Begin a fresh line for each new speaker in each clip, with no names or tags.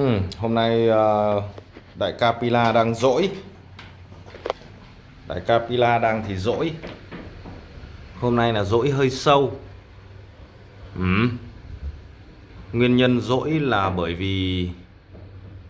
Ừ, hôm nay ờ, đại ca Pila đang dỗi. Đại ca Pila đang thì dỗi. Hôm nay là dỗi hơi sâu. Ừ. Nguyên nhân dỗi là bởi vì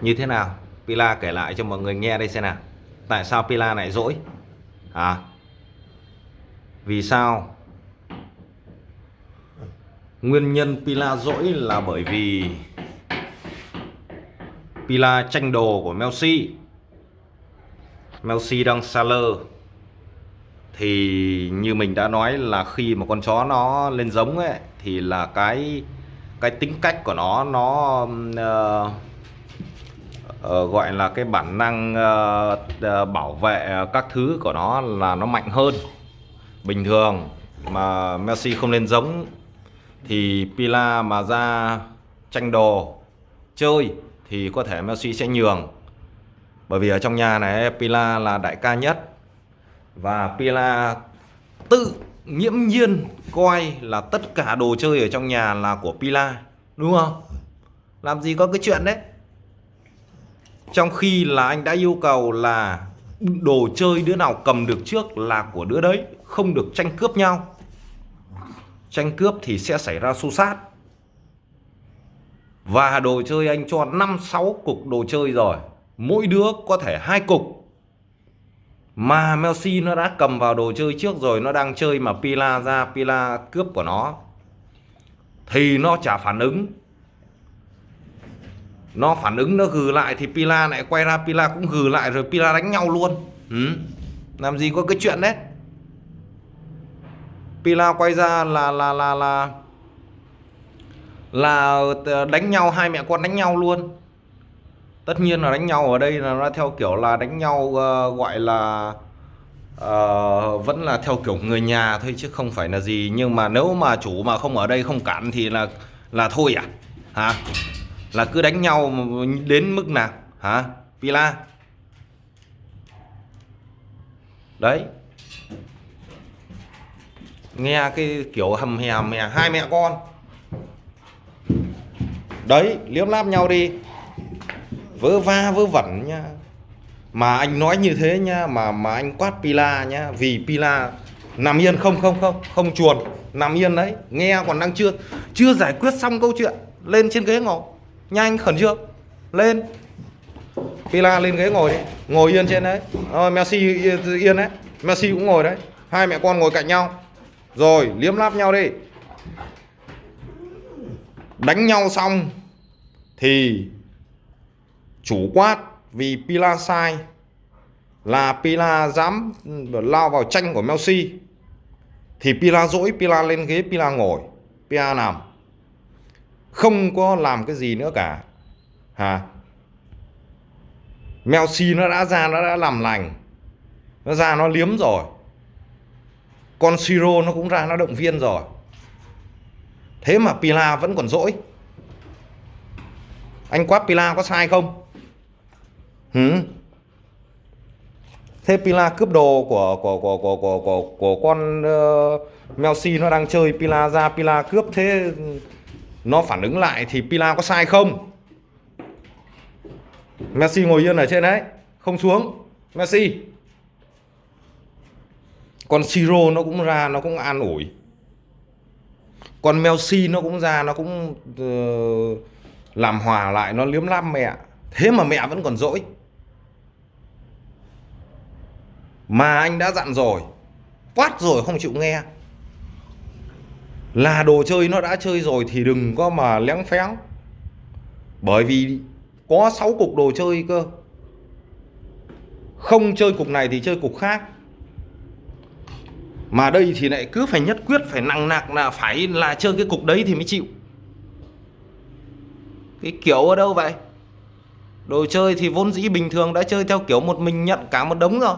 Như thế nào? Pila kể lại cho mọi người nghe đây xem nào. Tại sao Pila lại dỗi? À Vì sao? Nguyên nhân Pila dỗi là bởi vì Pila tranh đồ của Melsi Melsi đang Saler Thì như mình đã nói là khi mà con chó nó lên giống ấy Thì là cái cái tính cách của nó nó uh, uh, gọi là cái bản năng uh, uh, bảo vệ các thứ của nó là nó mạnh hơn. Bình thường mà Messi không lên giống thì Pila mà ra tranh đồ chơi thì có thể Messi sẽ nhường. Bởi vì ở trong nhà này, Pila là đại ca nhất. Và Pila tự nghiễm nhiên coi là tất cả đồ chơi ở trong nhà là của Pila, đúng không? Làm gì có cái chuyện đấy? Trong khi là anh đã yêu cầu là đồ chơi đứa nào cầm được trước là của đứa đấy, không được tranh cướp nhau. Tranh cướp thì sẽ xảy ra xô xát và đồ chơi anh cho 5-6 cục đồ chơi rồi. Mỗi đứa có thể hai cục. Mà Messi nó đã cầm vào đồ chơi trước rồi, Nó đang chơi mà Pila ra, Pila cướp của nó, Thì nó chả phản ứng. Nó phản ứng, nó gừ lại Thì Pila lại quay ra, Pila cũng gừ lại Rồi Pila đánh nhau luôn. Ừ. Làm gì có cái chuyện đấy? Pila quay ra là là là là là ờ, đánh nhau hai mẹ con đánh nhau luôn. Tất nhiên là đánh nhau ở đây là nó theo kiểu là đánh nhau uh, gọi là uh, vẫn là theo kiểu người nhà thôi chứ không phải là gì. Nhưng mà nếu mà chủ mà không ở đây không cản thì là là thôi à? Hả? Là cứ đánh nhau đến mức nào? Hả? Pila? Đấy. Nghe cái kiểu hầm hè hầm hè hai mẹ con đấy, liếm láp nhau đi. Vớ va, vớ vẩn nha. Mà anh nói như thế nha, mà mà anh quát pila nhá vì pila, nằm yên, không không không không chuồn, nằm yên đấy. Nghe còn đang chưa chưa giải quyết xong câu chuyện, lên trên ghế ngồi. Nhanh khẩn trương. Lên. Pila lên ghế ngồi đi. Ngồi yên trên đấy. Rồi messi yên đấy. Messi cũng ngồi đấy. Hai mẹ con ngồi cạnh nhau. Rồi, liếm láp nhau đi. Đánh nhau xong thì chủ quát vì Pila sai là Pila dám lao vào tranh của Messi, thì Pila dỗi Pila lên ghế, Pila ngồi, Pila nằm. Không có làm cái gì nữa cả. Hả? Messi nó đã ra, nó đã làm lành, nó ra, nó liếm rồi. Con Siro nó cũng ra, nó động viên rồi. Thế mà Pila vẫn còn dỗi anh quát Pila có sai không? Ừ. thế Pila cướp đồ của của của của của của, của con ờ, uh, Melsi nó đang chơi Pila ra Pila cướp thế nó phản ứng lại thì Pila có sai không? Messi ngồi yên ở trên đấy không xuống. Messi con Siro nó cũng ra nó cũng an ủi. Con Messi nó cũng ra nó cũng uh, làm hòa lại nó liếm lắm mẹ. Thế mà mẹ vẫn còn dỗi. Mà anh đã dặn rồi, quát rồi không chịu nghe. Là đồ chơi nó đã chơi rồi thì đừng có mà léng phéng bởi vì có 6 cục đồ chơi cơ. Không chơi cục này thì chơi cục khác. Mà đây thì lại cứ phải nhất quyết, phải nặng nặng là phải là chơi cái cục đấy thì mới chịu cái kiểu ở đâu vậy? Đồ chơi thì vốn dĩ bình thường, đã chơi theo kiểu một mình nhận cả một đống rồi.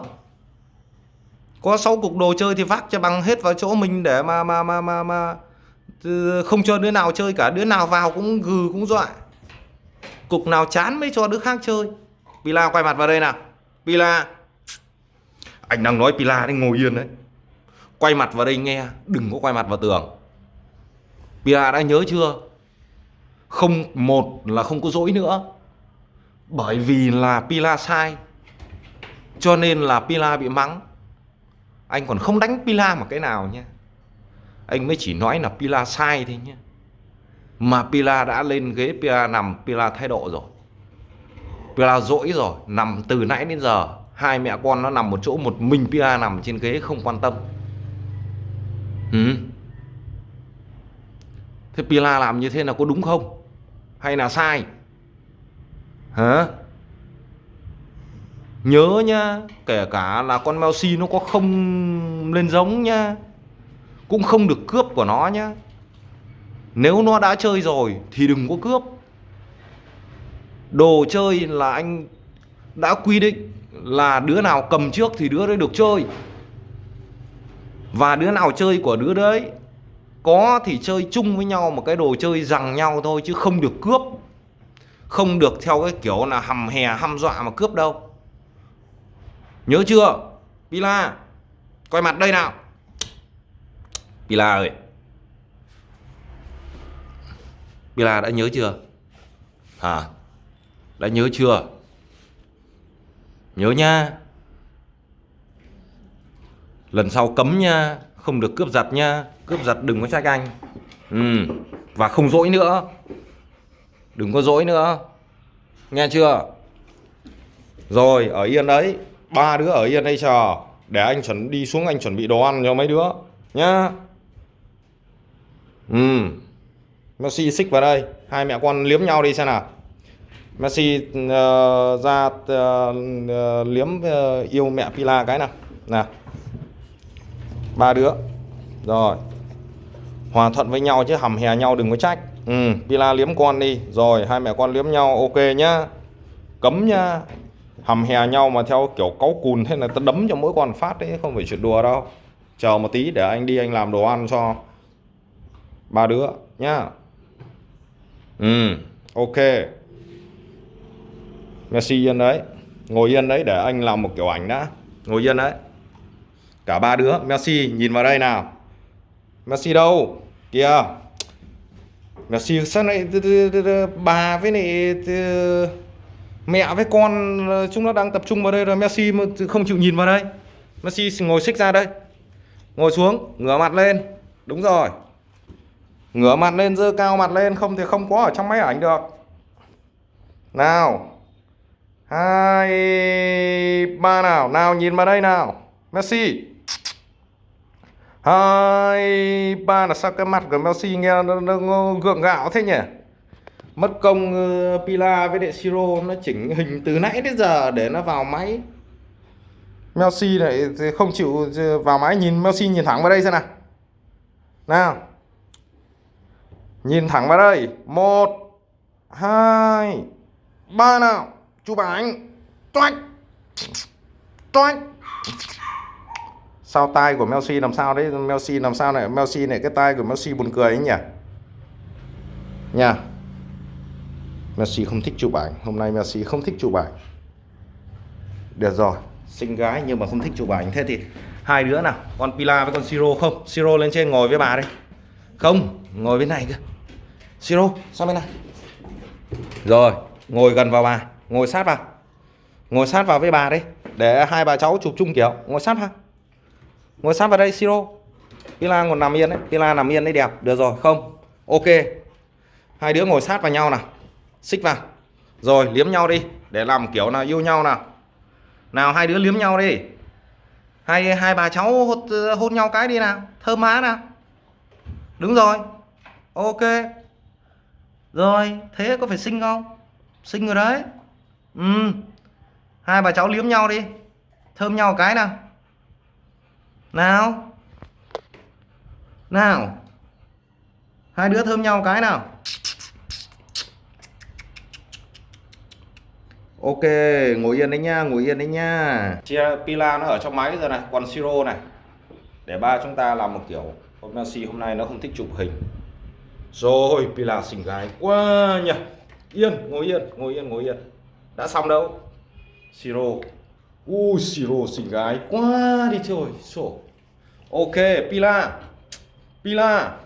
Có 6 cục đồ chơi thì vác cho bằng hết vào chỗ mình để mà mà mà mà mà ừ, không cho đứa nào chơi cả. Đứa nào vào cũng gừ, cũng dọa. Cục nào chán mới cho đứa khác chơi. Pila, quay mặt vào đây nào. Pila. Anh đang nói Pila đấy ngồi yên đấy. Quay mặt vào đây nghe, đừng có quay mặt vào tường. Pila đã nhớ chưa? Không một là không có dỗi nữa. Bởi vì là Pila sai. Cho nên là Pila bị mắng. Anh còn không đánh Pila một cái nào nhé anh mới chỉ nói là Pila sai thôi nhé mà Pila đã lên ghế Pila nằm, Pila thái độ rồi. Pila dỗi rồi, nằm từ nãy đến giờ. Hai mẹ con nó nằm một chỗ, một mình Pila nằm trên ghế, không quan tâm. Ừ. thế Pila làm như thế là có đúng không? Hay là sai? Hả? Nhớ nhá kể cả là con mèo si nó có không lên giống nhá cũng không được cướp của nó nhá. Nếu nó đã chơi rồi thì đừng có cướp. Đồ chơi là anh đã quy định là đứa nào cầm trước thì đứa đấy được chơi. Và đứa nào chơi của đứa đấy có thì chơi chung với nhau một cái đồ chơi rằng nhau thôi, chứ không được cướp. Không được theo cái kiểu là hầm hè, hăm dọa mà cướp đâu. Nhớ chưa? Pila, coi mặt đây nào. Pila ơi. Pila đã nhớ chưa? Hả? Đã nhớ chưa? Nhớ nha. Lần sau cấm nha, không được cướp giật nha cướp giật đừng có trách anh. Ừ. và không dỗi nữa. Đừng có dỗi nữa. Nghe chưa? Rồi ở yên đấy. Ba đứa ở yên đây chờ. Để anh chuẩn đi xuống anh chuẩn bị đồ ăn cho mấy đứa nhá. Ừ. Messi xích vào đây. Hai mẹ con liếm nhau đi xem nào. Messi uh, ra uh, uh, liếm uh, yêu mẹ Pila cái nào. Nào. Ba đứa. Rồi hòa thuận với nhau chứ, hầm hè nhau đừng có trách. Ừ Pila liếm con đi. Rồi, hai mẹ con liếm nhau, ok nhá. Cấm nhá. Hầm hè nhau mà theo kiểu cáu cùn thế là ta đấm cho mỗi con phát đấy, không phải chuyện đùa đâu. Chờ một tí để anh đi, anh làm đồ ăn cho ba đứa nhá. Ừ ok. Messi yên đấy. Ngồi yên đấy để anh làm một kiểu ảnh đã. Ngồi yên đấy. Cả ba đứa, Messi nhìn vào đây nào. Messi đâu? Kìa. Messi sao này bà với này mẹ với con ờ, chúng nó đang tập trung vào đây rồi. Messi không chịu nhìn vào đây. Messi ngồi xích ra đây. Ngồi xuống, ngửa mặt lên. Đúng rồi. Ngửa mặt lên dơ cao mặt lên. Không thì không có ở trong máy ảnh được. Nào. Hai, ba nào. Nào nhìn vào đây nào. Messi hai ba là sao cái mặt của Messi nghe nó, nó, nó gượng gạo thế nhỉ? Mất công uh, Pila với đệ Siro nó chỉnh hình từ nãy đến giờ để nó vào máy. Messi lại không chịu ờ, vào máy. Nhìn Messi nhìn thẳng vào đây xem nào. Nào. Nhìn thẳng vào đây. Một hai ba nào. Chụp ảnh. Toanh toanh sao tai của Messi làm sao đấy? Messi làm sao này? Messi này, cái tai của Messi buồn cười ấy nhỉ? Nha. Messi không thích chụp ảnh. Hôm nay Messi không thích chụp ảnh. Được rồi. Xinh gái nhưng mà không thích chụp ảnh. Thế thì hai đứa nào? Con Pila với con Siro không? Siro lên trên ngồi với bà đây không, ngồi bên này cơ Siro, sang bên này. Rồi, ngồi gần vào bà. Ngồi sát vào. Ngồi sát vào với bà đấy để hai bà cháu chụp chung kiểu. Ngồi sát vào ngồi sát vào đây Siro. Pila còn nằm yên đấy Pila nằm yên đấy đẹp. Được rồi không. Ok. Hai đứa ngồi sát vào nhau nào. Xích vào. Rồi liếm nhau đi để làm kiểu nào yêu nhau nào. Nào hai đứa liếm nhau đi. Hai hai bà cháu hôn, hôn nhau cái đi nào. Thơm má nào. Đúng rồi. Ok. Rồi thế có phải sinh không? Sinh rồi đấy. Ừ. Hai bà cháu liếm nhau đi. Thơm nhau cái nào nào. Nào. Hai đứa thơm nhau cái nào. Ok, ngồi yên đấy nha, ngồi yên đấy nha. Chia pila nó ở trong máy giờ này còn siro này. Để ba chúng ta làm một kiểu, hôm nay si, hôm nay nó không thích chụp hình. Rồi, pila xinh gái quá nhỉ. Yên, ngồi yên ngồi yên ngồi yên. Đã xong đâu? Siro ui siro xì gái quá đi trời sổ. Ok pila. Pila.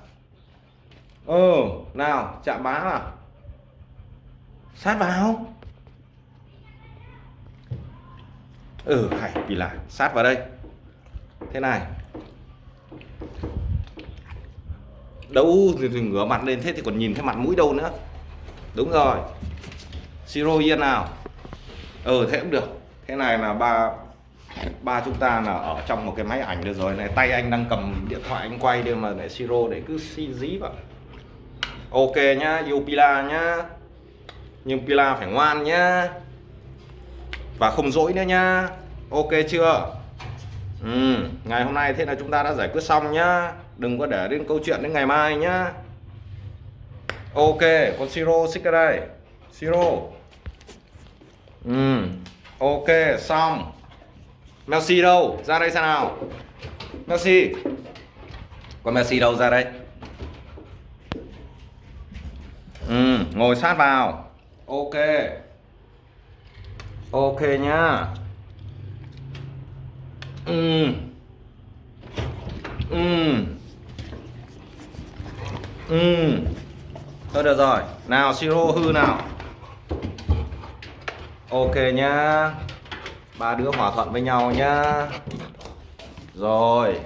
Ờ nào chạm má nào sát vào. Ừ hay Pila, sát vào đây. Thế này. Đâu thì, thì ngửa mặt lên thế thì còn nhìn thấy mặt mũi đâu nữa. Đúng rồi. Siro yên nào. Ừ thế cũng được thế này là ba ba chúng ta là ở trong một cái máy ảnh được rồi. Này tay anh đang cầm điện thoại anh quay đây mà để siro để cứ xi dí vào. Ok nhá yêu pila nhá. Nhưng pila phải ngoan nhá. Và không dỗi nữa nhá. Ok chưa? Ừ, ngày hôm nay thế là chúng ta đã giải quyết xong nhá. Đừng có để đến câu chuyện đến ngày mai nhá. Ok con siro xích ra đây. Siro. Ừ ok, xong. Messi đâu? Ra đây xem nào. Messi. Con Messi đâu? Ra đây. Ừ ngồi sát vào. Ok. Ok nhá. Ừ. Ừ. Ừ. Thôi được rồi. Nào, siro hư nào ok nhá. Ba đứa hòa thuận với nhau nhá. Rồi.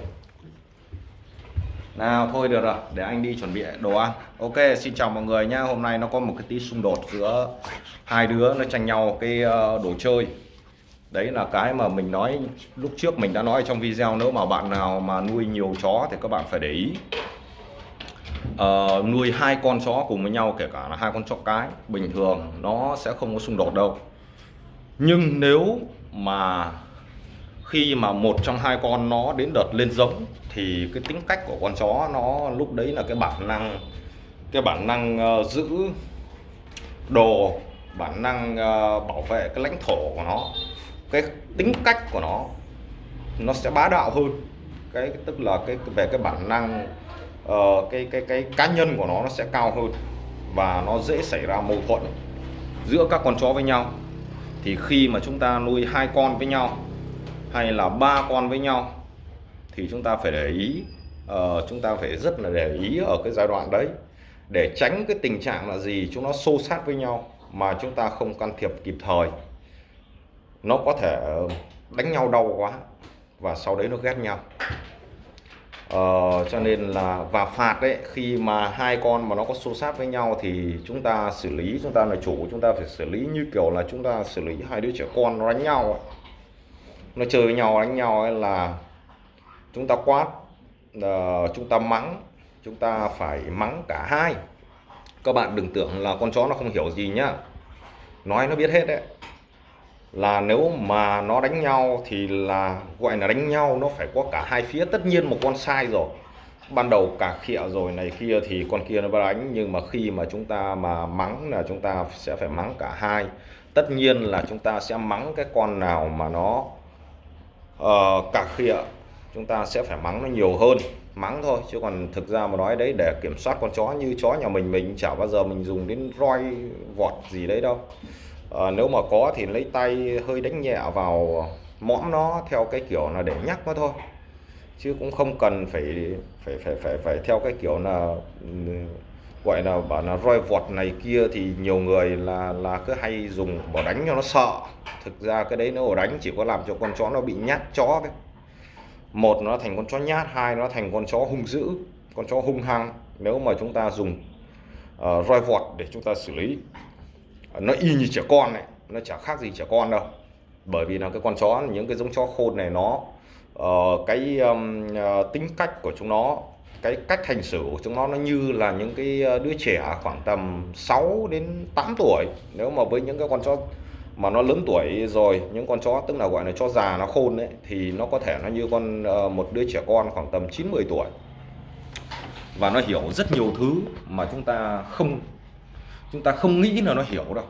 Nào thôi được rồi để anh đi chuẩn bị đồ ăn. Ok xin chào mọi người nhá. Hôm nay nó có một cái tí xung đột giữa hai đứa nó tranh nhau cái ờ, đồ chơi. Đấy là cái mà mình nói lúc trước mình đã nói trong video nếu mà bạn nào mà nuôi nhiều chó thì các bạn phải để ý. Uh, nuôi hai con chó cùng với nhau kể cả là hai con chó cái bình thường nó sẽ không có xung đột đâu nhưng nếu mà khi mà một trong hai con nó đến đợt lên giống thì cái tính cách của con chó nó lúc đấy là cái bản năng cái bản năng uh, giữ đồ bản năng uh, bảo vệ cái lãnh thổ của nó cái tính cách của nó nó sẽ bá đạo hơn. Cái tức là cái về cái bản năng uh, cái cái cái cá nhân của nó nó sẽ cao hơn và nó dễ xảy ra mâu thuẫn giữa các con chó với nhau thì khi mà chúng ta nuôi hai con với nhau hay là ba con với nhau thì chúng ta phải để ý uh, chúng ta phải rất là để ý ở cái giai đoạn đấy. Để tránh cái tình trạng là gì chúng nó xô sát với nhau mà chúng ta không can thiệp kịp thời. Nó có thể đánh nhau đau quá và sau đấy nó ghét nhau ờ, cho nên là và phạt đấy khi mà hai con mà nó có xô sát với nhau thì chúng ta xử lý chúng ta là chủ chúng ta phải xử lý như kiểu là chúng ta xử lý hai đứa trẻ con nó đánh nhau ấy. nó chơi với nhau đánh nhau ấy là chúng ta quát uh, chúng ta mắng chúng ta phải mắng cả hai. Các bạn đừng tưởng là con chó nó không hiểu gì nhá. Nói nó biết hết đấy là nếu mà nó đánh nhau thì là gọi là đánh nhau nó phải có cả hai phía. Tất nhiên một con sai rồi. Ban đầu cả khịa rồi này kia thì con kia nó đánh. Nhưng mà khi mà chúng ta mà mắng là chúng ta sẽ phải mắng cả hai. Tất nhiên là chúng ta sẽ mắng cái con nào mà nó uh, cả khịa chúng ta sẽ phải mắng nó nhiều hơn. Mắng thôi chứ còn thực ra mà nói đấy để kiểm soát con chó như chó nhà mình mình chả bao giờ mình dùng đến roi vọt gì đấy đâu à, nếu mà có thì lấy tay hơi đánh nhẹ vào mõm nó theo cái kiểu là để nhắc nó thôi. Chứ cũng không cần phải phải phải phải phải theo cái kiểu là ừ, gọi là bảo là roi vọt này kia thì nhiều người là là cứ hay dùng bỏ đánh cho nó sợ. Thực ra cái đấy nếu đánh chỉ có làm cho con chó nó bị nhát chó đấy một nó thành con chó nhát hai nó thành con chó hung dữ con chó hung hăng. Nếu mà chúng ta dùng uh, roi vọt để chúng ta xử lý nó y như trẻ con này nó chả khác gì trẻ con đâu. Bởi vì là cái con chó những cái giống chó khôn này nó uh, cái um, uh, tính cách của chúng nó cái cách hành xử của chúng nó nó như là những cái ờ, đứa trẻ khoảng tầm 6 đến 8 tuổi. Nếu mà với những cái con chó mà nó lớn tuổi rồi những con chó tức là gọi là chó già nó khôn đấy thì nó có thể nó như con uh, một đứa trẻ con khoảng tầm 9 10 tuổi. Và nó hiểu rất nhiều thứ mà chúng ta không chúng ta không nghĩ là nó hiểu đâu.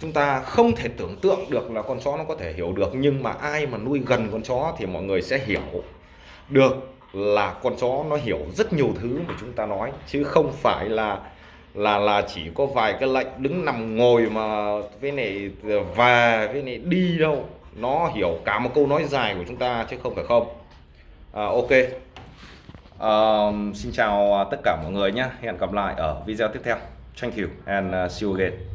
Chúng ta không thể tưởng tượng được là con chó nó có thể hiểu được nhưng mà ai mà nuôi gần con chó thì mọi người sẽ hiểu được là con chó nó hiểu rất nhiều thứ mà chúng ta nói chứ không phải là là là chỉ có vài cái lệnh đứng nằm ngồi mà với này và với này đi đâu. Nó hiểu cả một câu nói dài của chúng ta chứ không phải không. À, ok. À, xin chào à, tất cả mọi người nhé. Hẹn gặp lại ở video tiếp theo. Thank you and uh, see you again